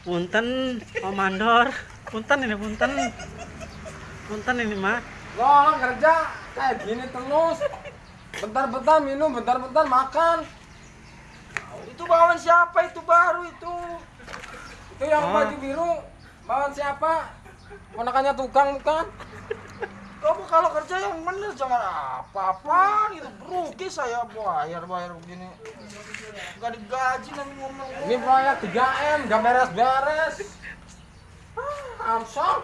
Punten, Om Mandor. Punten ini punten. Punten ini mah. Lo kerja kayak gini terus. Bentar-bentar minum, bentar-bentar makan. Itu bawaan siapa itu baru itu? Itu yang Oh. baju biru, bawan siapa? Ponakannya tukang bukan? Kamu kalau kerja yang bener jangan apa-apaan itu rugi saya bayar bayar begini. Gak digaji nanti ngomong. Ini proyek 3M, gak beres-beres. Ah, Amsong.